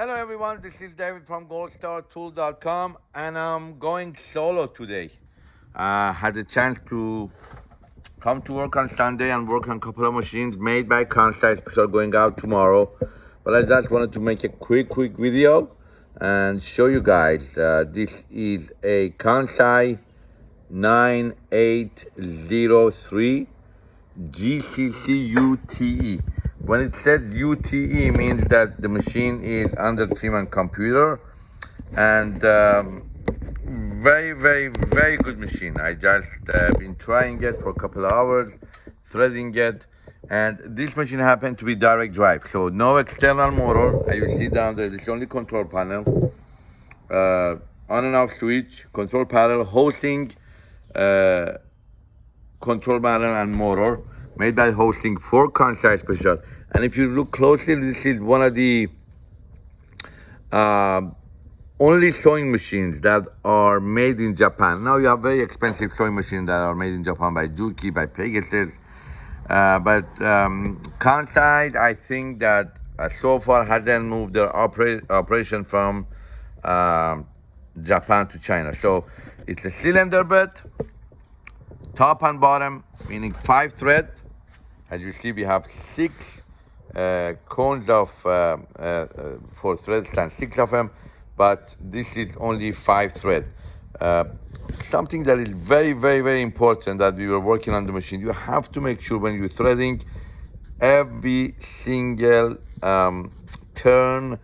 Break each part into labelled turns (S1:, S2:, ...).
S1: Hello everyone, this is David from goldstartool.com and I'm going solo today. I uh, had a chance to come to work on Sunday and work on a couple of machines made by Kansai, so going out tomorrow. But I just wanted to make a quick, quick video and show you guys. Uh, this is a Kansai 9803 GCC UTE. When it says UTE means that the machine is under Treman computer. And um, very, very, very good machine. I just uh, been trying it for a couple of hours, threading it, and this machine happened to be direct drive. So no external motor, as you see down there, this only control panel, uh, on and off switch, control panel, hosting, uh, control panel and motor made by hosting four for Kansai Special. And if you look closely, this is one of the uh, only sewing machines that are made in Japan. Now you have very expensive sewing machines that are made in Japan by Juki, by Pegasus. Uh, but um, Kansai, I think that uh, so far hasn't moved their opera operation from um, Japan to China. So it's a cylinder bed, top and bottom, meaning five thread. As you see, we have six uh, cones of uh, uh, for threads and six of them, but this is only five thread. something that is very, very, very important that we were working on the machine. You have to make sure when you're threading, every single um, turn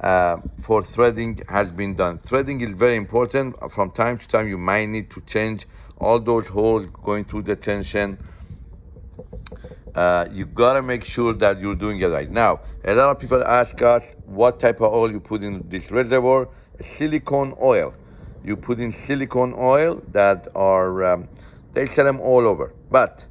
S1: uh, for threading has been done. Threading is very important. From time to time, you might need to change all those holes going through the tension uh, you gotta make sure that you're doing it right. Now, a lot of people ask us what type of oil you put in this reservoir. Silicone oil. You put in silicone oil that are, um, they sell them all over. But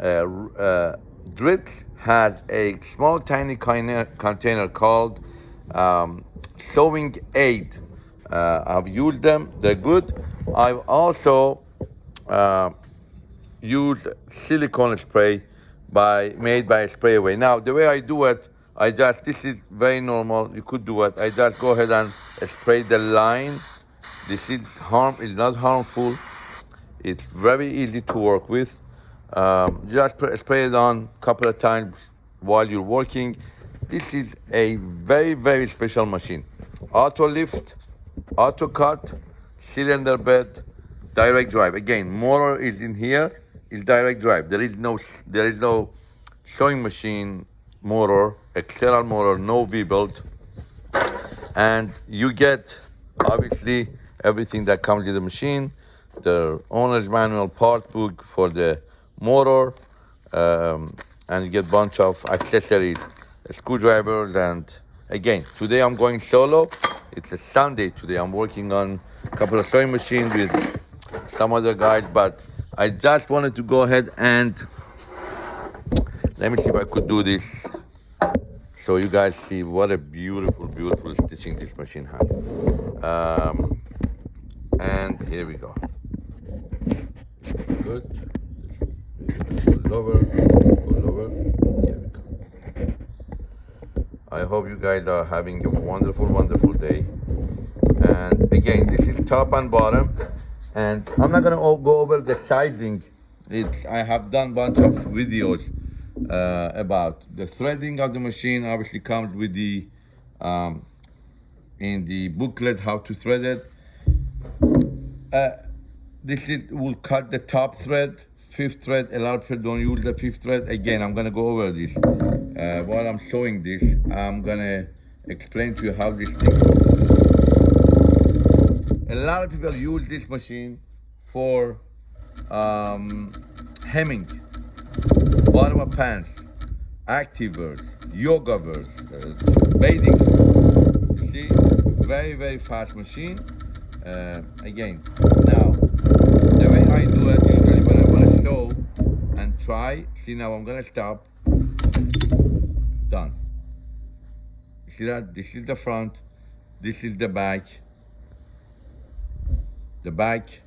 S1: uh, uh, Dritz has a small tiny container called um, sewing aid. Uh, I've used them, they're good. I've also uh, used silicone spray by made by Sprayway. Now, the way I do it, I just, this is very normal. You could do it. I just go ahead and spray the line. This is harm, is not harmful. It's very easy to work with. Um, just spray it on a couple of times while you're working. This is a very, very special machine. Auto lift, auto cut, cylinder bed, direct drive. Again, motor is in here is direct drive. There is no there is no sewing machine motor, external motor, no V-belt. And you get obviously everything that comes with the machine, the owner's manual part book for the motor, um, and you get bunch of accessories, screwdrivers, and again, today I'm going solo. It's a Sunday today. I'm working on a couple of sewing machines with some other guys, but I just wanted to go ahead and let me see if I could do this so you guys see what a beautiful, beautiful stitching this machine has. Um, and here we go. Good. Pull over, pull over. Here we go. I hope you guys are having a wonderful, wonderful day. And again, this is top and bottom. And I'm not gonna go over the sizing. It's, I have done a bunch of videos uh, about the threading of the machine. Obviously comes with the, um, in the booklet how to thread it. Uh, this is, will cut the top thread, fifth thread. A lot of people don't use the fifth thread. Again, I'm gonna go over this. Uh, while I'm showing this, I'm gonna explain to you how this thing a lot of people use this machine for um, hemming, bottom of pants, activewear, yoga wear, uh, bathing. See, very, very fast machine. Uh, again, now, the way I do it, usually when I want to show and try, see now I'm to stop, done. See that? This is the front, this is the back, the back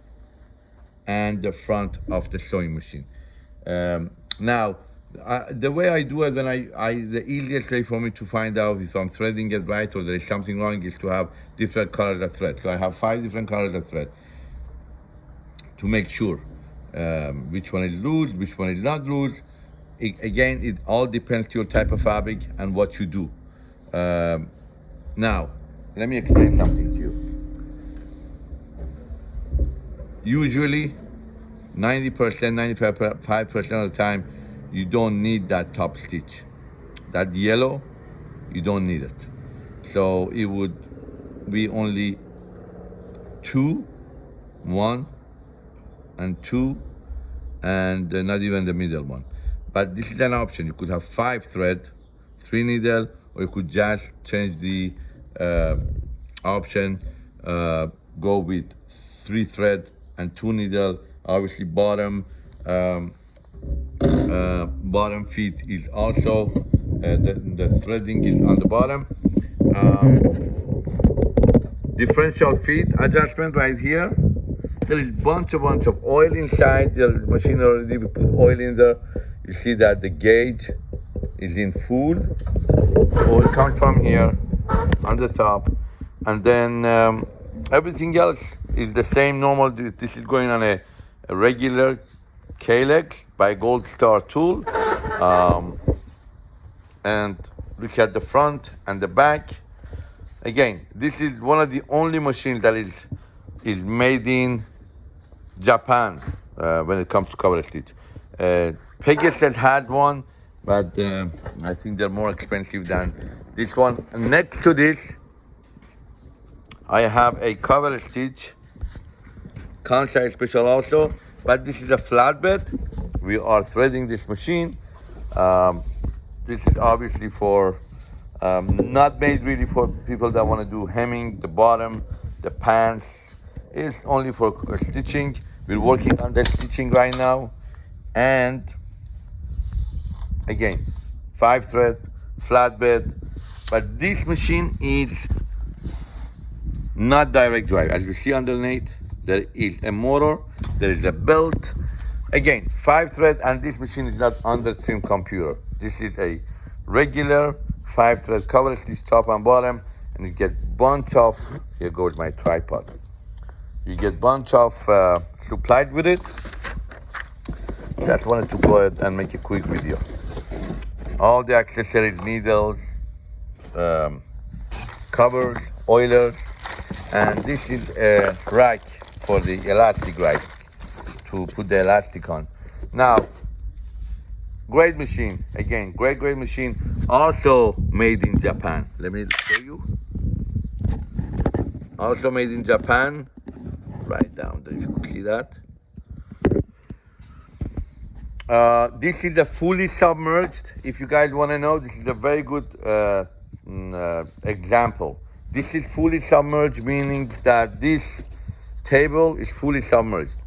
S1: and the front of the sewing machine. Um, now, the way I do it when I, I, the easiest way for me to find out if I'm threading it right or there is something wrong is to have different colors of thread. So I have five different colors of thread to make sure um, which one is loose, which one is not loose. It, again, it all depends to your type of fabric and what you do. Um, now, let me explain something to you. Usually, 90%, 95% of the time, you don't need that top stitch. That yellow, you don't need it. So it would be only two, one, and two, and uh, not even the middle one. But this is an option. You could have five thread, three needle, or you could just change the uh, option, uh, go with three thread and two needle, obviously bottom, um, uh, bottom feet is also, uh, the, the, threading is on the bottom. Um, differential feed adjustment right here. There is bunch a bunch of oil inside the machine already. We put oil in there. You see that the gauge is in full. Oil comes from here on the top. And then um, everything else is the same normal. This is going on a, a regular K-leg by Gold Star tool. Um, and look at the front and the back. Again, this is one of the only machines that is is made in Japan uh, when it comes to cover stitch. Uh, Pegasus had one, but uh, I think they're more expensive than this one. next to this, I have a cover stitch, Kansai Special also, but this is a flatbed. We are threading this machine. Um, this is obviously for, um, not made really for people that want to do hemming, the bottom, the pants. It's only for stitching. We're working on the stitching right now. And again, five thread, flatbed. But this machine is not direct drive. As you see underneath, there is a motor, there is a belt. Again, five thread, and this machine is not under trim computer. This is a regular five thread cover stitch top and bottom, and you get bunch of, here goes my tripod. You get bunch of uh, supplied with it. Just wanted to go ahead and make a quick video. All the accessories, needles, um, covers, oilers, and this is a rack for the elastic right to put the elastic on. Now, great machine. Again, great, great machine. Also made in Japan. Let me show you. Also made in Japan. Right down there, if you see that. Uh, this is a fully submerged. If you guys want to know, this is a very good uh, mm, uh, example. This is fully submerged, meaning that this table is fully submerged.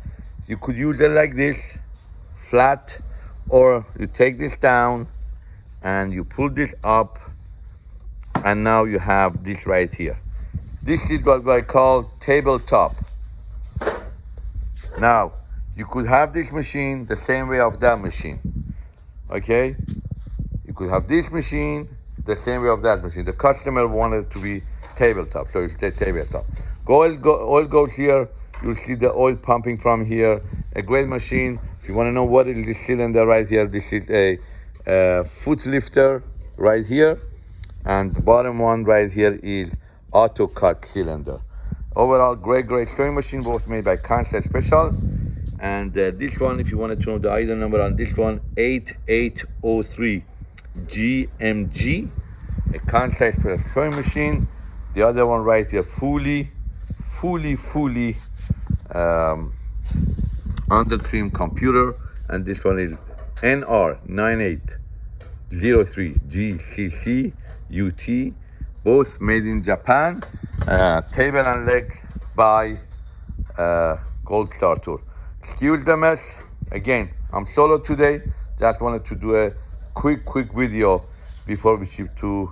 S1: You could use it like this, flat, or you take this down and you pull this up and now you have this right here. This is what I call tabletop. Now, you could have this machine the same way of that machine, okay? You could have this machine the same way of that machine. The customer wanted to be tabletop, so it's the tabletop. Oil, go, oil goes here. You'll see the oil pumping from here. A great machine. If you want to know what is this cylinder right here, this is a, a foot lifter right here. And the bottom one right here is auto cut cylinder. Overall, great, great sewing machine, both made by Kansai Special. And uh, this one, if you wanted to know the item number on this one, 8803 GMG, a Kansai Special sewing machine. The other one right here, fully fully, fully um, under trim computer. And this one is NR9803GCC UT, both made in Japan. Uh, table and leg by uh, Gold Star Tool. Excuse the mess. Again, I'm solo today. Just wanted to do a quick, quick video before we ship to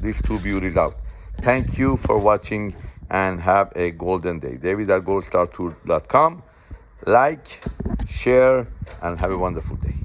S1: these two beauties out. Thank you for watching and have a golden day. David at. Like, share, and have a wonderful day.